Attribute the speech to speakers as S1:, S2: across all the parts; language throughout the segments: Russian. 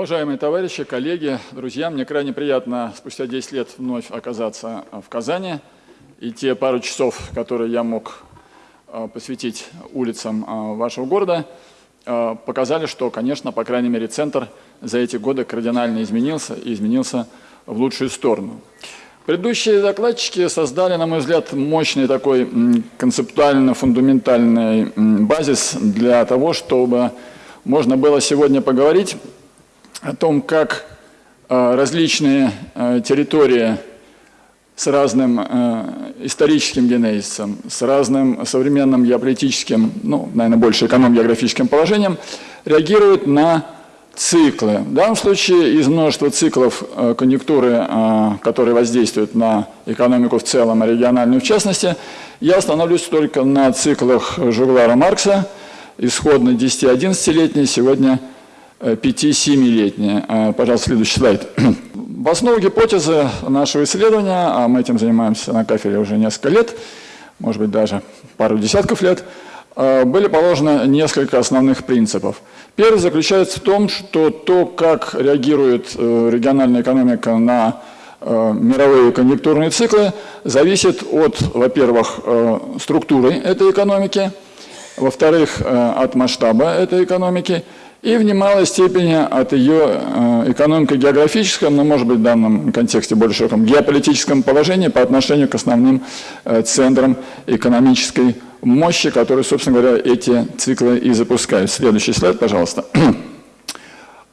S1: Уважаемые товарищи, коллеги, друзья, мне крайне приятно спустя 10 лет вновь оказаться в Казани. И те пару часов, которые я мог а, посвятить улицам а, вашего города, а, показали, что, конечно, по крайней мере, центр за эти годы кардинально изменился и изменился в лучшую сторону. Предыдущие докладчики создали, на мой взгляд, мощный такой концептуально-фундаментальный базис для того, чтобы можно было сегодня поговорить о том, как э, различные э, территории с разным э, историческим генезисом, с разным современным геополитическим, ну, наверное, больше эконом-географическим положением, реагируют на циклы. В данном случае из множества циклов конъюнктуры, которые воздействуют на экономику в целом, а региональную в частности, я остановлюсь только на циклах Жуглара Маркса, исходно 10-11-летний, сегодня 5-7-летние. А, пожалуйста, следующий слайд. В основу гипотезы нашего исследования, а мы этим занимаемся на кафедре уже несколько лет, может быть, даже пару десятков лет, а, были положены несколько основных принципов. Первый заключается в том, что то, как реагирует э, региональная экономика на э, мировые конъюнктурные циклы, зависит от, во-первых, э, структуры этой экономики, во-вторых, от масштаба этой экономики, и в немалой степени от ее э, экономико-географическом, но, может быть, в данном контексте более широком, геополитическом положении по отношению к основным э, центрам экономической мощи, которые, собственно говоря, эти циклы и запускают. Следующий слайд, пожалуйста.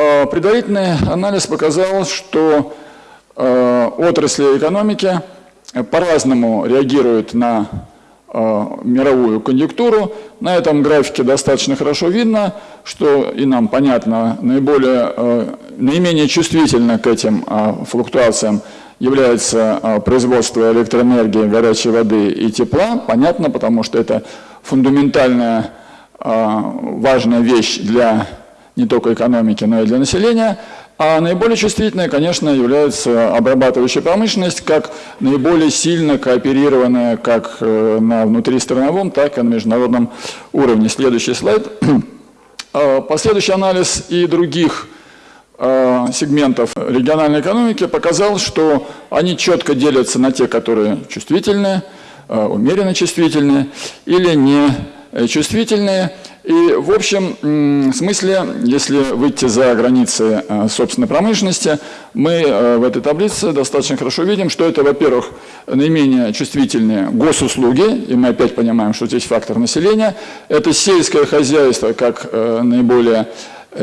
S1: Э, предварительный анализ показал, что отрасли экономики по-разному реагируют на мировую конъюнктуру. На этом графике достаточно хорошо видно, что и нам понятно, наиболее, э, наименее чувствительно к этим э, флуктуациям является производство электроэнергии, горячей воды и тепла. Понятно, потому что это фундаментальная важная вещь для не только экономики, но и для населения. А наиболее чувствительной, конечно, является обрабатывающая промышленность, как наиболее сильно кооперированная как э, на внутристрановом, так и на международном уровне. Следующий слайд. А, последующий анализ и других а, сегментов региональной экономики показал, что они четко делятся на те, которые чувствительные, а, умеренно чувствительные или не э, чувствительные. И в общем смысле, если выйти за границы э, собственной промышленности, мы э, в этой таблице достаточно хорошо видим, что это, во-первых, наименее чувствительные госуслуги, и мы опять понимаем, что здесь фактор населения, это сельское хозяйство как э, наиболее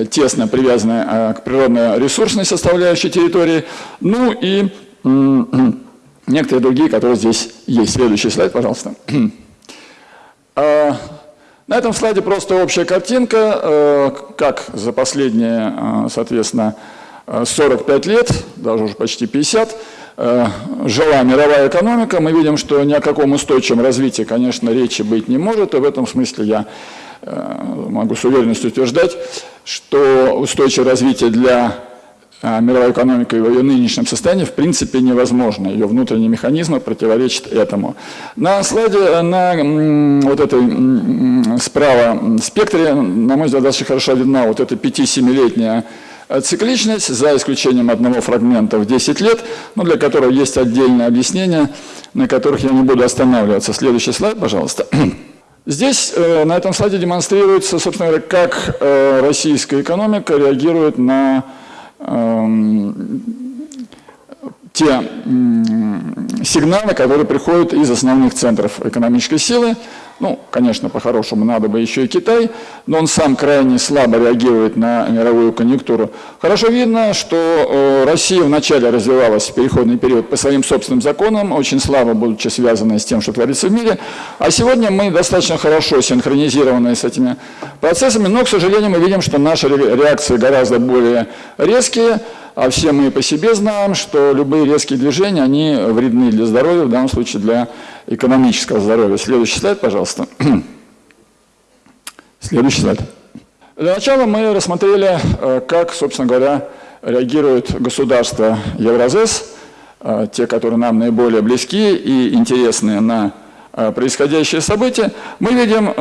S1: тесно привязанное к природно-ресурсной составляющей территории, ну и некоторые другие, которые здесь есть. Следующий слайд, пожалуйста. На этом слайде просто общая картинка, э, как за последние, э, соответственно, 45 лет, даже уже почти 50, э, жила мировая экономика. Мы видим, что ни о каком устойчивом развитии, конечно, речи быть не может, и в этом смысле я могу с уверенностью утверждать, что устойчивое развитие для а мировая экономика в ее нынешнем состоянии в принципе невозможна. Ее внутренние механизмы противоречат этому. На слайде, на вот этой справа спектре, на мой взгляд, достаточно хорошо видна вот эта 5-7-летняя цикличность, за исключением одного фрагмента в 10 лет, но для которого есть отдельное объяснение, на которых я не буду останавливаться. Следующий слайд, пожалуйста. Здесь э, на этом слайде демонстрируется, собственно говоря, как э, российская экономика реагирует на те сигналы, которые приходят из основных центров экономической силы. Ну, конечно, по-хорошему надо бы еще и Китай, но он сам крайне слабо реагирует на мировую конъюнктуру. Хорошо видно, что э, Россия вначале развивалась в переходный период по своим собственным законам, очень слабо будучи связанной с тем, что творится в мире, а сегодня мы достаточно хорошо синхронизированы с этими процессами, но, к сожалению, мы видим, что наши реакции гораздо более резкие, а все мы по себе знаем, что любые резкие движения, они вредны для здоровья, в данном случае для экономического здоровья. Следующий слайд, пожалуйста. Следующий слайд. Для начала мы рассмотрели, э, как, собственно говоря, реагируют государства Евразес, э, те, которые нам наиболее близки и интересны на происходящие события, мы видим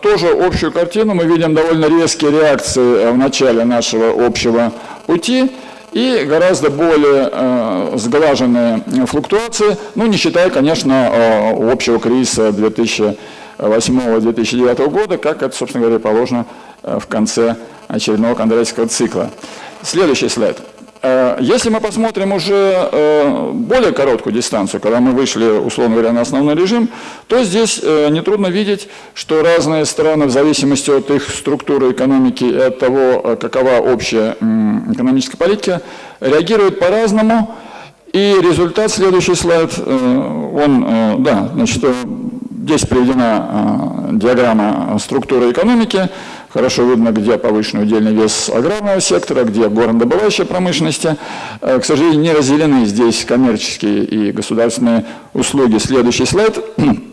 S1: тоже общую картину, мы видим довольно резкие реакции в начале нашего общего пути, и гораздо более э, сглаженные флуктуации, ну, не считая, конечно, э, общего кризиса 2008-2009 года, как это, собственно говоря, положено э, в конце очередного кондратьевского цикла. Следующий слайд. Э, если мы посмотрим уже э, более короткую дистанцию, когда мы вышли, условно говоря, на основной режим, то здесь э, нетрудно видеть, что разные страны, в зависимости от их структуры экономики и от того, какова общая экономическая политика, реагируют по-разному. И результат, следующий слайд, он, да, значит, Здесь приведена диаграмма структуры экономики. Хорошо видно, где повышенный удельный вес аграрного сектора, где горнодобывающая промышленности. Э, к сожалению, не разделены здесь коммерческие и государственные услуги. Следующий слайд.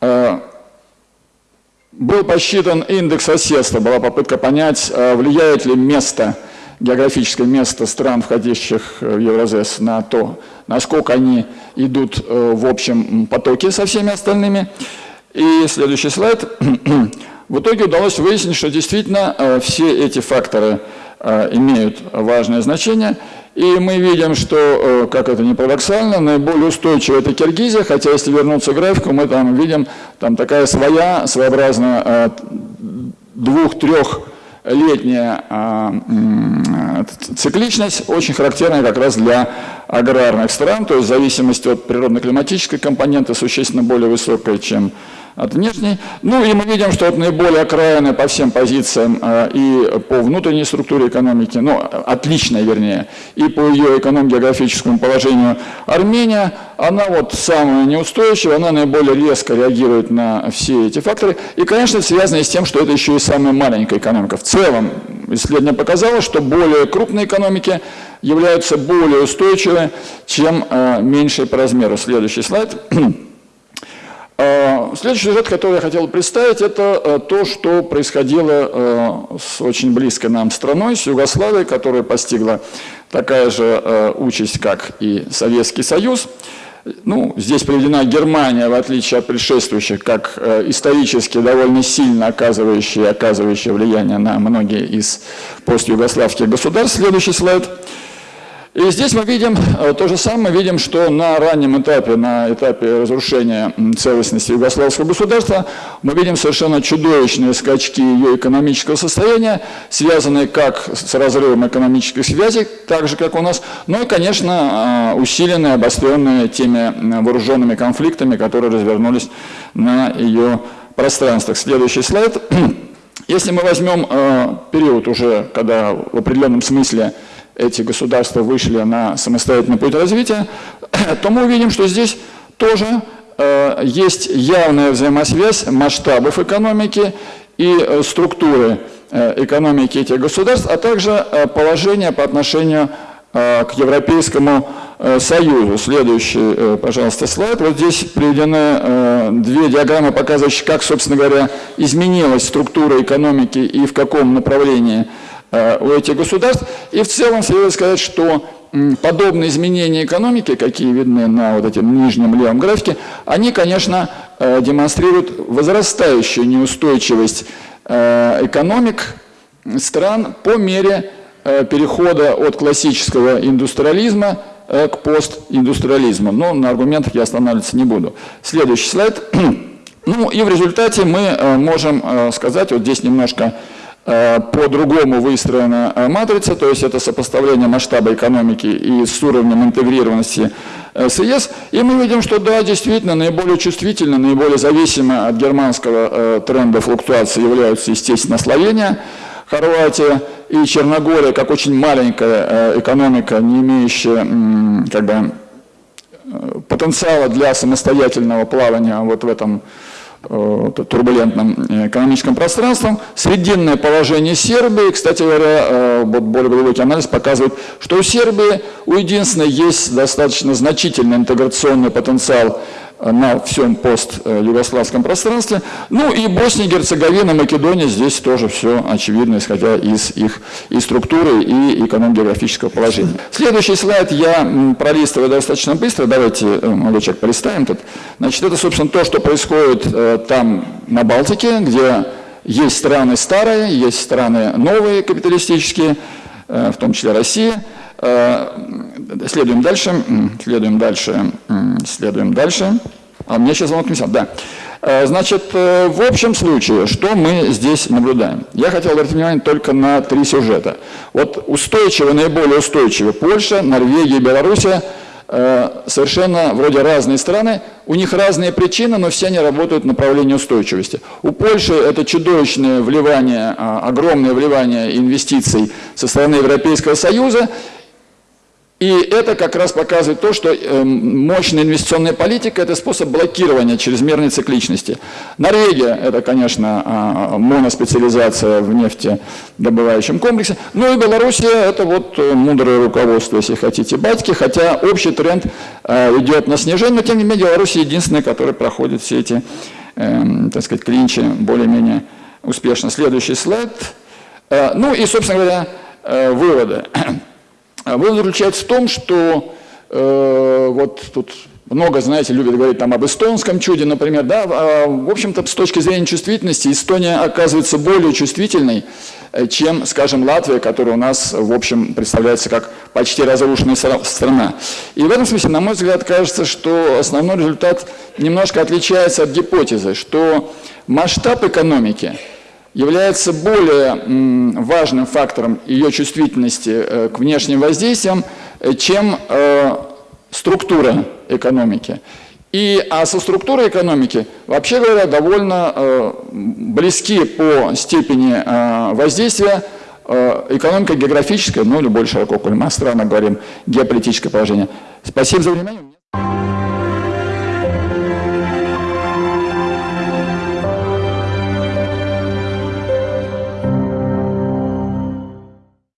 S1: Э, был посчитан индекс соседства, была попытка понять, э, влияет ли место географическое место стран, входящих в Евразес, на то, насколько они идут в общем потоке со всеми остальными. И следующий слайд. В итоге удалось выяснить, что действительно э, все эти факторы э, имеют важное значение. И мы видим, что, как это не парадоксально, наиболее устойчивая это Киргизия, хотя если вернуться к графику, мы там видим там такая своя, своеобразная двух-трех летняя а, цикличность очень характерная как раз для аграрных стран, то есть зависимость от природно-климатической компоненты существенно более высокая, чем от внешней. Ну и мы видим, что это наиболее окраины по всем позициям э, и по внутренней структуре экономики, ну, отличная вернее, и по ее эконом-географическому положению Армения, она вот самая неустойчивая, она наиболее резко реагирует на все эти факторы. И, конечно, связано с тем, что это еще и самая маленькая экономика. В целом, исследование показало, что более крупные экономики являются более устойчивыми, чем э, меньшие по размеру. Следующий слайд. А, следующий сюжет, который я хотел представить, это э, то, что происходило э, с очень близкой нам страной, с Югославией, которая постигла такая же э, участь, как и Советский Союз. Ну, здесь приведена Германия, в отличие от предшествующих, как исторически довольно сильно оказывающая, оказывающая влияние на многие из постюгославских государств. Следующий слайд. И здесь мы видим э, то же самое, видим, что на раннем этапе, на этапе разрушения целостности югославского государства, мы видим совершенно чудовищные скачки ее экономического состояния, связанные как с разрывом экономических связей, так же, как у нас, но и, конечно, э, усиленные, обостренные теми вооруженными конфликтами, которые развернулись на ее пространствах. Следующий слайд. Если мы возьмем э, период уже, когда в определенном смысле эти государства вышли на самостоятельный путь развития, то мы увидим, что здесь тоже э, есть явная взаимосвязь масштабов экономики и э, структуры э, экономики этих государств, а также э, положение по отношению э, к Европейскому э, Союзу. Следующий, э, пожалуйста, слайд. Вот здесь приведены э, две диаграммы, показывающие, как, собственно говоря, изменилась структура экономики и в каком направлении у этих государств. И в целом следует сказать, что подобные изменения экономики, какие видны на вот этом нижнем левом графике, они, конечно, э, демонстрируют возрастающую неустойчивость э, экономик стран по мере перехода от классического индустриализма к постиндустриализму. Но на аргументах я останавливаться не буду. Следующий слайд. Ну и в результате мы можем сказать, вот здесь немножко Э, по-другому выстроена э, матрица, то есть это сопоставление масштаба экономики и с уровнем интегрированности э, с ЕС. И мы видим, что да, действительно, наиболее чувствительно, наиболее зависимо от германского тренда флуктуации являются, естественно, Словения, Хорватия и Черногория, как очень маленькая экономика, не имеющая как бы, потенциала для самостоятельного плавания вот в этом Э, турбулентным э, экономическим пространством. Срединное положение Сербии, кстати говоря, э, вот более глубокий анализ показывает, что у Сербии у единственной есть достаточно значительный интеграционный потенциал на всем пост-югославском пространстве. Ну и Босния, Герцеговина, Македония, здесь тоже все очевидно, исходя из их и структуры, и эконом-географического положения. Следующий слайд я пролистываю достаточно быстро, давайте, э, молодой человек, полистаем тут. Значит, это, собственно, то, что происходит э, там на Балтике, где есть страны старые, есть страны новые капиталистические, э, в том числе Россия. Следуем дальше, следуем дальше, следуем дальше. А мне сейчас звонок не да. Э, значит, э, в общем случае, что мы здесь наблюдаем? Я хотел обратить внимание только на три сюжета. Вот устойчиво, наиболее устойчиво Польша, Норвегия, Белоруссия э, совершенно вроде разные страны, у них разные причины, но все они работают в направлении устойчивости. У Польши это чудовищное вливание, а, огромное вливание инвестиций со стороны Европейского Союза, и это как раз показывает то, что эм, мощная инвестиционная политика – это способ блокирования чрезмерной цикличности. Норвегия – это, конечно, а, моноспециализация в нефтедобывающем комплексе. Ну и Белоруссия – это вот э, мудрое руководство, если хотите, батьки, хотя общий тренд э, идет на снижение, но тем не менее Белоруссия единственная, которая проходит все эти, эм, так сказать, клинчи более-менее успешно. Следующий слайд. Э, ну и, собственно говоря, выводы. А вывод заключается в том, что э, вот тут много, знаете, любят говорить там об эстонском чуде, например, да, а, в общем-то, с точки зрения чувствительности, Эстония оказывается более чувствительной, э, чем, скажем, Латвия, которая у нас, в общем, представляется как почти разрушенная страна. И в этом смысле, на мой взгляд, кажется, что основной результат немножко отличается от гипотезы, что масштаб экономики – является более важным фактором ее чувствительности э, к внешним воздействиям, э, чем э, структура экономики. И, а со структурой экономики, вообще говоря, довольно близки по степени воздействия экономика географическая, ну или более широко, коль мы о странах говорим, геополитическое положение. Спасибо за внимание.